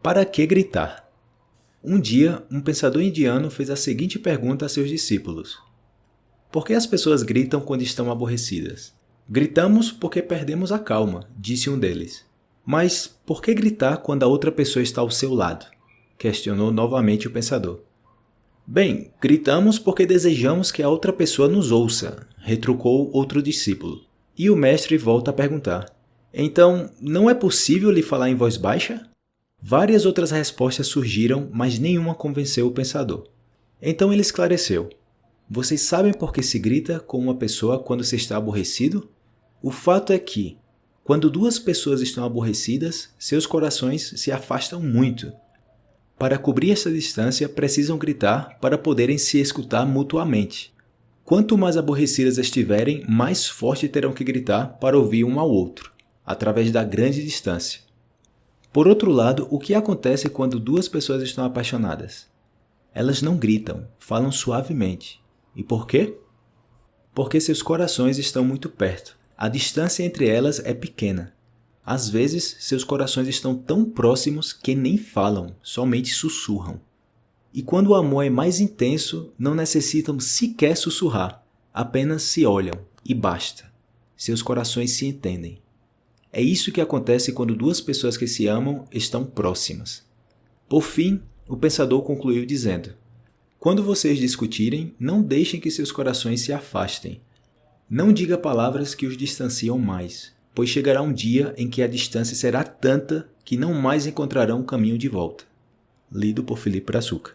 Para que gritar? Um dia, um pensador indiano fez a seguinte pergunta a seus discípulos. Por que as pessoas gritam quando estão aborrecidas? Gritamos porque perdemos a calma, disse um deles. Mas por que gritar quando a outra pessoa está ao seu lado? Questionou novamente o pensador. Bem, gritamos porque desejamos que a outra pessoa nos ouça, retrucou outro discípulo. E o mestre volta a perguntar. Então, não é possível lhe falar em voz baixa? Várias outras respostas surgiram, mas nenhuma convenceu o pensador. Então ele esclareceu. Vocês sabem por que se grita com uma pessoa quando se está aborrecido? O fato é que, quando duas pessoas estão aborrecidas, seus corações se afastam muito. Para cobrir essa distância, precisam gritar para poderem se escutar mutuamente. Quanto mais aborrecidas estiverem, mais forte terão que gritar para ouvir um ao outro, através da grande distância. Por outro lado, o que acontece quando duas pessoas estão apaixonadas? Elas não gritam, falam suavemente. E por quê? Porque seus corações estão muito perto. A distância entre elas é pequena. Às vezes, seus corações estão tão próximos que nem falam, somente sussurram. E quando o amor é mais intenso, não necessitam sequer sussurrar, apenas se olham e basta. Seus corações se entendem. É isso que acontece quando duas pessoas que se amam estão próximas. Por fim, o pensador concluiu dizendo, Quando vocês discutirem, não deixem que seus corações se afastem. Não diga palavras que os distanciam mais, pois chegará um dia em que a distância será tanta que não mais encontrarão o caminho de volta. Lido por Felipe Brazuca.